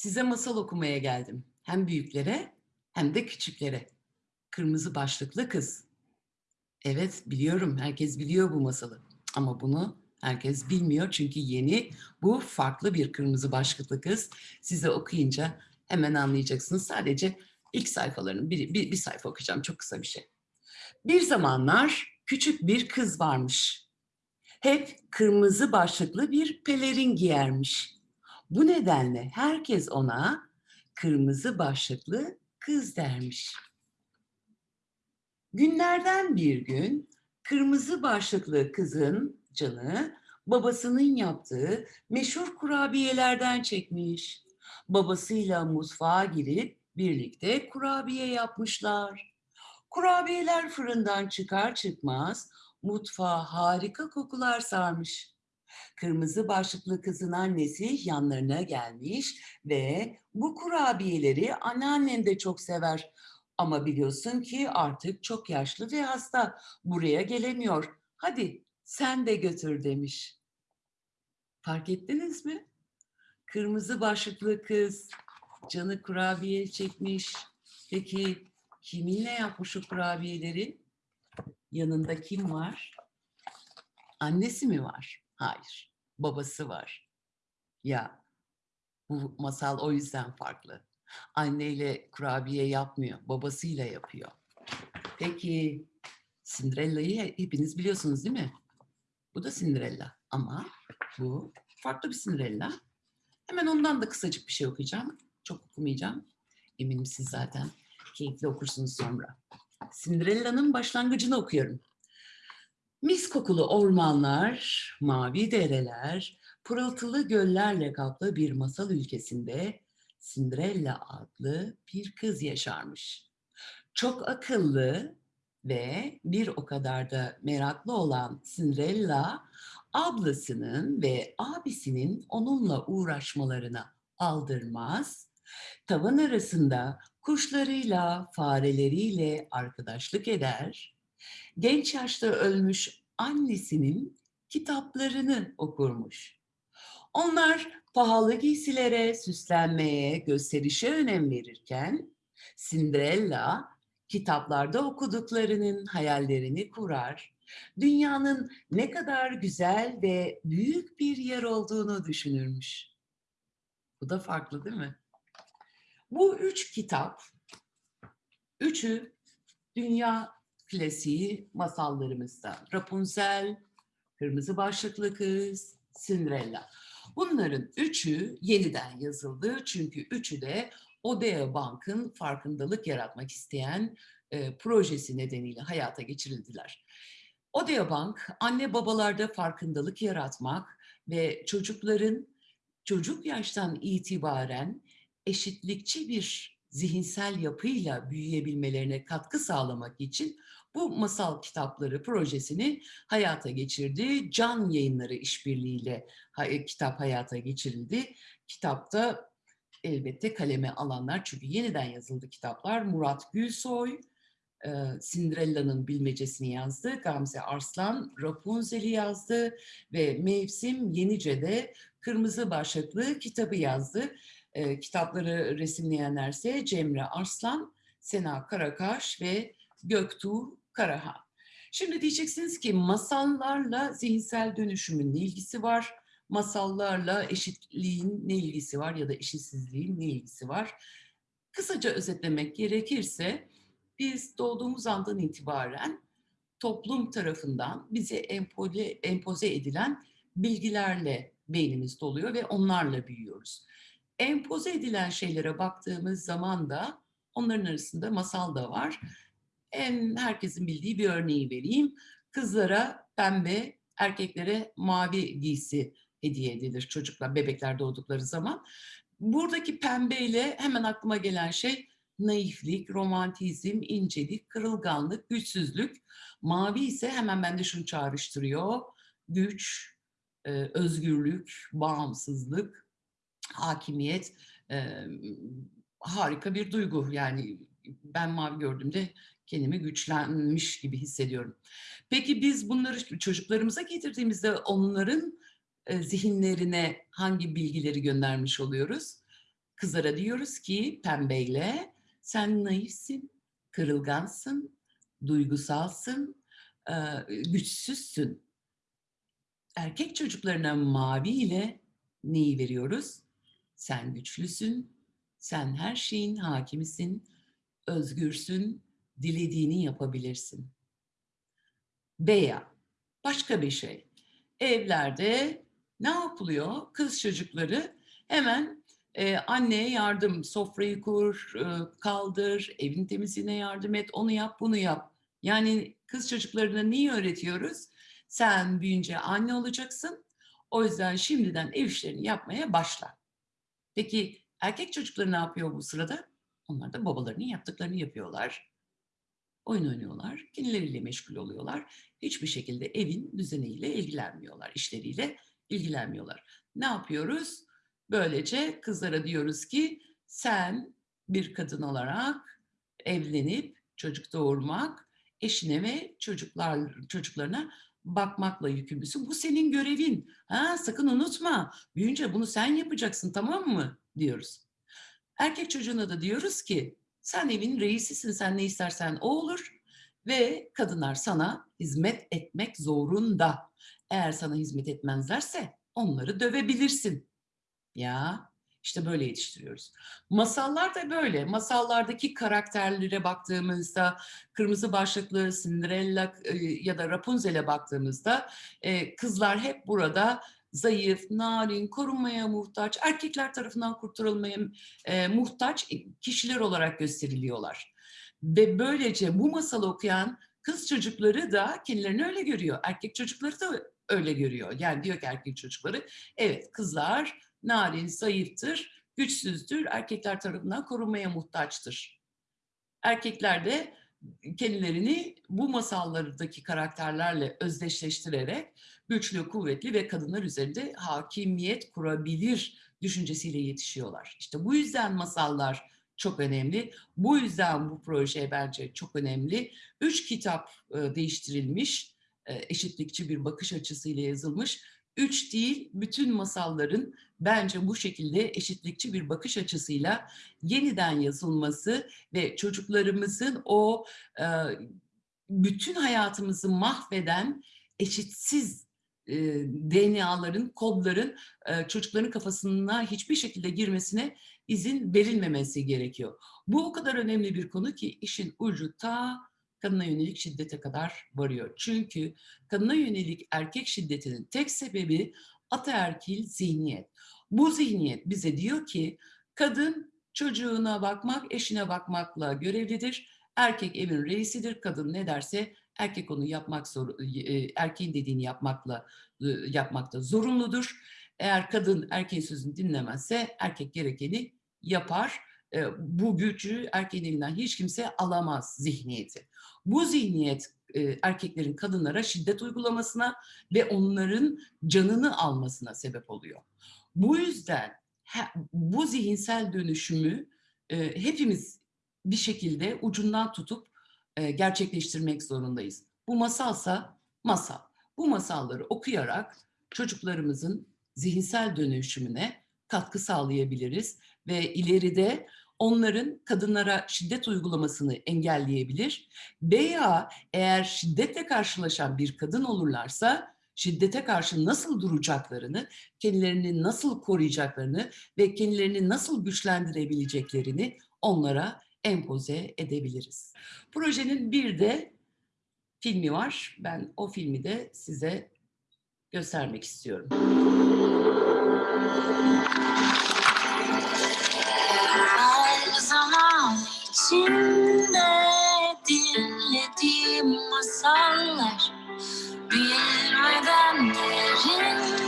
Size masal okumaya geldim. Hem büyüklere hem de küçüklere. Kırmızı başlıklı kız. Evet biliyorum herkes biliyor bu masalı. Ama bunu herkes bilmiyor çünkü yeni bu farklı bir kırmızı başlıklı kız. Size okuyunca hemen anlayacaksınız. Sadece ilk sayfalarının bir, bir, bir sayfa okuyacağım çok kısa bir şey. Bir zamanlar küçük bir kız varmış. Hep kırmızı başlıklı bir pelerin giyermiş. Bu nedenle herkes ona kırmızı başlıklı kız dermiş. Günlerden bir gün kırmızı başlıklı kızın canı babasının yaptığı meşhur kurabiyelerden çekmiş. Babasıyla mutfağa girip birlikte kurabiye yapmışlar. Kurabiyeler fırından çıkar çıkmaz mutfağa harika kokular sarmış. Kırmızı başlıklı kızın annesi yanlarına gelmiş ve bu kurabiyeleri anneannen de çok sever. Ama biliyorsun ki artık çok yaşlı ve hasta. Buraya gelemiyor. Hadi sen de götür demiş. Fark ettiniz mi? Kırmızı başlıklı kız canı kurabiye çekmiş. Peki kiminle yapmış o kurabiyeleri? Yanında kim var? Annesi mi var? Hayır. Babası var. Ya bu masal o yüzden farklı. Anneyle kurabiye yapmıyor, babasıyla yapıyor. Peki Cinderella'yı hepiniz biliyorsunuz değil mi? Bu da Cinderella ama bu farklı bir Cinderella. Hemen ondan da kısacık bir şey okuyacağım. Çok okumayacağım. Eminim siz zaten keyifli okursunuz sonra. Cinderella'nın başlangıcını okuyorum. Mis kokulu ormanlar, mavi dereler, pırıltılı göllerle kaplı bir masal ülkesinde Cinderella adlı bir kız yaşarmış. Çok akıllı ve bir o kadar da meraklı olan Cinderella, ablasının ve abisinin onunla uğraşmalarına aldırmaz, tavan arasında kuşlarıyla, fareleriyle arkadaşlık eder, genç yaşta ölmüş annesinin kitaplarını okurmuş. Onlar pahalı giysilere, süslenmeye, gösterişe önem verirken Cinderella kitaplarda okuduklarının hayallerini kurar, dünyanın ne kadar güzel ve büyük bir yer olduğunu düşünürmüş. Bu da farklı değil mi? Bu üç kitap, üçü dünya klasiği masallarımızda. Rapunzel, Kırmızı Başlıklı Kız, Cinderella. Bunların üçü yeniden yazıldı çünkü üçü de Odea Bank'ın farkındalık yaratmak isteyen e, projesi nedeniyle hayata geçirildiler. Odea Bank, anne babalarda farkındalık yaratmak ve çocukların çocuk yaştan itibaren eşitlikçi bir zihinsel yapıyla büyüyebilmelerine katkı sağlamak için bu masal kitapları projesini hayata geçirdi. Can Yayınları işbirliğiyle kitap hayata geçirildi. Kitapta elbette kaleme alanlar çünkü yeniden yazıldı kitaplar. Murat Gülsoy, Cinderella'nın bilmecesini yazdı. Gamze Arslan Rapunzel'i yazdı ve Mevsim Yenice'de Kırmızı Başlıklı kitabı yazdı. Kitapları resimleyenlerse Cemre Arslan, Sena Karakaş ve Göktuğ Karahan. Şimdi diyeceksiniz ki masallarla zihinsel dönüşümün ne ilgisi var? Masallarla eşitliğin ne ilgisi var ya da eşitsizliğin ne ilgisi var? Kısaca özetlemek gerekirse biz doğduğumuz andan itibaren toplum tarafından bize empoze, empoze edilen bilgilerle beynimiz doluyor ve onlarla büyüyoruz. Empoze edilen şeylere baktığımız zaman da onların arasında masal da var en herkesin bildiği bir örneği vereyim. Kızlara pembe, erkeklere mavi giysi hediye edilir çocuklar, bebekler doğdukları zaman. Buradaki pembeyle hemen aklıma gelen şey naiflik, romantizm, incelik, kırılganlık, güçsüzlük. Mavi ise hemen bende şunu çağrıştırıyor. Güç, e, özgürlük, bağımsızlık, hakimiyet, e, harika bir duygu. Yani ben mavi gördüğümde kendimi güçlenmiş gibi hissediyorum. Peki biz bunları çocuklarımıza getirdiğimizde onların zihinlerine hangi bilgileri göndermiş oluyoruz? Kızlara diyoruz ki pembeyle sen naifsin, kırılgansın, duygusalsın, e, güçsüzsün. Erkek çocuklarına mavi ile neyi veriyoruz? Sen güçlüsün, sen her şeyin hakimisin, özgürsün, dilediğini yapabilirsin. Veya başka bir şey. Evlerde ne yapılıyor? Kız çocukları hemen e, anneye yardım, sofrayı kur, e, kaldır, evin temizliğine yardım et, onu yap, bunu yap. Yani kız çocuklarına neyi öğretiyoruz? Sen büyünce anne olacaksın. O yüzden şimdiden ev işlerini yapmaya başla. Peki erkek çocukları ne yapıyor bu sırada? Onlar da babalarının yaptıklarını yapıyorlar. Oyun oynuyorlar, kendileriyle meşgul oluyorlar. Hiçbir şekilde evin düzeniyle ilgilenmiyorlar, işleriyle ilgilenmiyorlar. Ne yapıyoruz? Böylece kızlara diyoruz ki sen bir kadın olarak evlenip çocuk doğurmak, eşine ve çocuklar çocuklarına bakmakla yükümlüsün. Bu senin görevin. Ha, sakın unutma. Büyünce bunu sen yapacaksın tamam mı? diyoruz. Erkek çocuğuna da diyoruz ki sen evin reisisin, sen ne istersen o olur ve kadınlar sana hizmet etmek zorunda. Eğer sana hizmet etmezlerse onları dövebilirsin. Ya işte böyle yetiştiriyoruz. Masallar da böyle. Masallardaki karakterlere baktığımızda kırmızı başlıklı Cinderella e, ya da Rapunzel'e baktığımızda e, kızlar hep burada zayıf, narin, korunmaya muhtaç, erkekler tarafından kurtarılmaya e, muhtaç kişiler olarak gösteriliyorlar. Ve böylece bu masalı okuyan kız çocukları da kendilerini öyle görüyor. Erkek çocukları da öyle görüyor. Yani diyor ki erkek çocukları, evet kızlar narin, zayıftır, güçsüzdür, erkekler tarafından korunmaya muhtaçtır. Erkekler de kendilerini bu masallardaki karakterlerle özdeşleştirerek güçlü, kuvvetli ve kadınlar üzerinde hakimiyet kurabilir düşüncesiyle yetişiyorlar. İşte bu yüzden masallar çok önemli. Bu yüzden bu proje bence çok önemli. Üç kitap e, değiştirilmiş, e, eşitlikçi bir bakış açısıyla yazılmış. Üç değil, bütün masalların bence bu şekilde eşitlikçi bir bakış açısıyla yeniden yazılması ve çocuklarımızın o e, bütün hayatımızı mahveden eşitsiz e, DNA'ların, kodların e, çocukların kafasına hiçbir şekilde girmesine izin verilmemesi gerekiyor. Bu o kadar önemli bir konu ki işin ucu ta kadına yönelik şiddete kadar varıyor. Çünkü kadına yönelik erkek şiddetinin tek sebebi ataerkil zihniyet. Bu zihniyet bize diyor ki kadın çocuğuna bakmak, eşine bakmakla görevlidir. Erkek evin reisidir. Kadın ne derse erkek onu yapmak zor, e, erkeğin dediğini yapmakla e, yapmakta zorunludur. Eğer kadın erkeğin sözünü dinlemezse erkek gerekeni yapar. E, bu gücü erkeğin elinden hiç kimse alamaz zihniyeti. Bu zihniyet erkeklerin kadınlara şiddet uygulamasına ve onların canını almasına sebep oluyor. Bu yüzden bu zihinsel dönüşümü hepimiz bir şekilde ucundan tutup e, gerçekleştirmek zorundayız. Bu masalsa masal. Bu masalları okuyarak çocuklarımızın zihinsel dönüşümüne katkı sağlayabiliriz ve ileride onların kadınlara şiddet uygulamasını engelleyebilir veya eğer şiddetle karşılaşan bir kadın olurlarsa şiddete karşı nasıl duracaklarını, kendilerini nasıl koruyacaklarını ve kendilerini nasıl güçlendirebileceklerini onlara empoze edebiliriz. Projenin bir de filmi var. Ben o filmi de size göstermek istiyorum. Her zaman içinde dinlediğim masallar Bilmeden derinde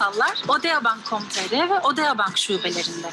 masallar Odeabank.com.tr ve Odeabank şubelerinde.